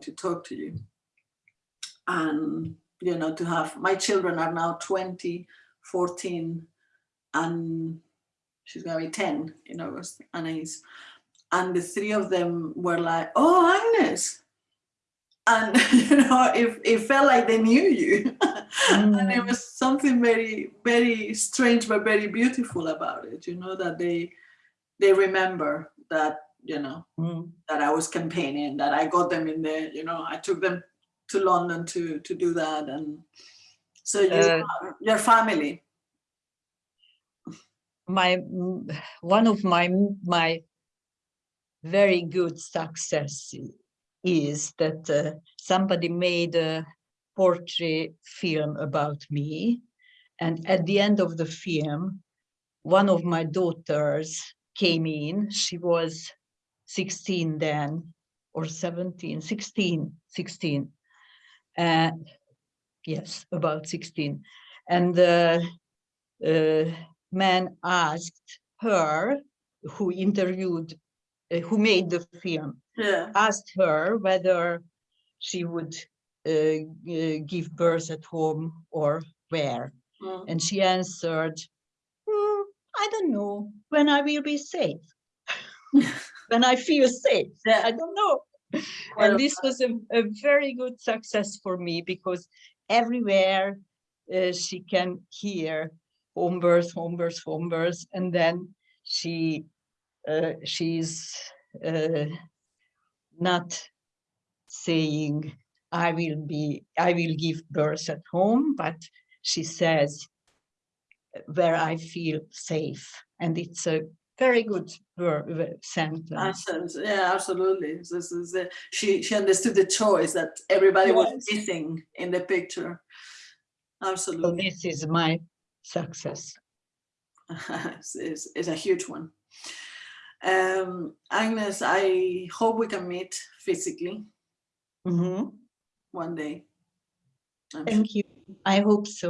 to talk to you. And, you know, to have, my children are now 20, 14, and she's gonna be 10 in August, Anais. And the three of them were like, oh, Agnes. And, you know, it, it felt like they knew you. and it Mm. was something very, very strange, but very beautiful about it, you know, that they, they remember that, you know, Mm. that I was campaigning, that I got them in there, you know, I took them to London to, to do that. And so you Uh, your family. my one of my my very good success is that uh, somebody made a portrait film about me and at the end of the film one of my daughters came in she was 16 then or 17 16 16 uh, yes about 16 and the uh, man asked her who interviewed uh, who made the film Yeah. asked her whether she would uh, g- give birth at home or where. Mm. and she answered "Hmm, i don't know. When i will be safe when i feel safe. I don't know. And this was a, a very good success for me because everywhere uh, she can hear home birth, home birth, home birth, and then she uh, she's uh, not saying I will be I will give birth at home, but she says where I feel safe, and it's a very good ver- ver- sentence. Nonsense. Yeah, absolutely. This is the, she she understood the choice that everybody was missing in the picture. So Absolutely, this is my success. it's, it's, it's a huge one. Um, Agnes, I hope we can meet physically Mhm. one day. I'm sure. Thank you. I hope so.